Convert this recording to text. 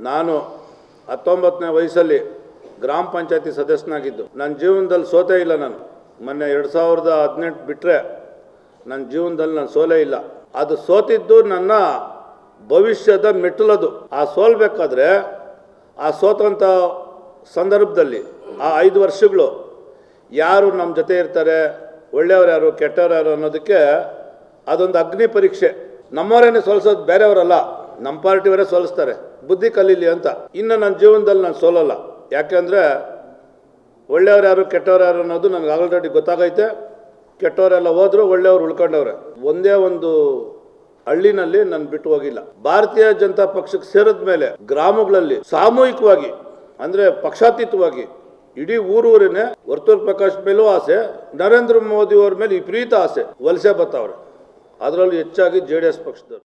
ನಾನು ಹತ್ತೊಂಬತ್ತನೇ ವಯಸ್ಸಲ್ಲಿ ಗ್ರಾಮ ಪಂಚಾಯತಿ ಸದಸ್ಯನಾಗಿದ್ದು. ನನ್ನ ಜೀವನದಲ್ಲಿ ಸೋತೇ ಇಲ್ಲ ನಾನು. ಮೊನ್ನೆ ಎರಡು ಸಾವಿರದ ಹದಿನೆಂಟು ಬಿಟ್ಟರೆ ನನ್ನ ಜೀವನದಲ್ಲಿ ನಾನು ಸೋಲೇ ಇಲ್ಲ. ಅದು ಸೋತಿದ್ದು ನನ್ನ ಭವಿಷ್ಯದ ಮೆಟ್ಟಲದು. ಆ ಸೋಲ್ಬೇಕಾದ್ರೆ ಆ ಸೋತಂಥ ಸಂದರ್ಭದಲ್ಲಿ ಆ ಐದು ವರ್ಷಗಳು ಯಾರು ನಮ್ಮ ಜೊತೆ ಇರ್ತಾರೆ, ಒಳ್ಳೆಯವ್ರು ಯಾರು, ಕೆಟ್ಟವ್ರು ಯಾರು ಅನ್ನೋದಕ್ಕೆ ಅದೊಂದು ಅಗ್ನಿ ಪರೀಕ್ಷೆ. ನಮ್ಮವರೇನೆ ಸೋಲಿಸೋದು ಬೇರೆಯವರಲ್ಲ. ನಮ್ಮ ಪಾರ್ಟಿಯವರೇ ಸೋಲಿಸ್ತಾರೆ. ಬುದ್ಧಿ ಕಲೀಲಿ ಅಂತ. ಇನ್ನು ನನ್ನ ಜೀವನದಲ್ಲಿ ನಾನು ಸೋಲಲ್ಲ. ಯಾಕೆಂದರೆ ಒಳ್ಳೆಯವ್ರು ಯಾರು, ಕೆಟ್ಟವ್ರು ಯಾರು ಅನ್ನೋದು ನನಗೆ ಆಲ್ರೆಡಿ ಗೊತ್ತಾಗೈತೆ. ಕೆಟ್ಟವರೆಲ್ಲ ಹೋದ್ರು ಒಳ್ಳೆಯವ್ರು ಉಳ್ಕೊಂಡವ್ರೆ. ಒಂದೇ ಒಂದು ಹಳ್ಳಿನಲ್ಲಿ ನಾನು ಬಿಟ್ಟು ಹೋಗಿಲ್ಲ. ಭಾರತೀಯ ಜನತಾ ಪಕ್ಷಕ್ಕೆ ಸೇರಿದ ಮೇಲೆ ಗ್ರಾಮಗಳಲ್ಲಿ ಸಾಮೂಹಿಕವಾಗಿ, ಅಂದರೆ ಪಕ್ಷಾತೀತವಾಗಿ, ಇಡೀ ಊರೂರಿನೇ ವರ್ತೂರ್ ಪ್ರಕಾಶ್ ಮೇಲೂ ಆಸೆ, ನರೇಂದ್ರ ಮೋದಿ ಅವ್ರ ಮೇಲೆ ವಿಪರೀತ ಆಸೆ, ವಲಸೆ ಬರ್ತಾವ್ರೆ. ಅದರಲ್ಲೂ ಹೆಚ್ಚಾಗಿ ಜೆ ಡಿ ಎಸ್ ಪಕ್ಷದವ್ರು.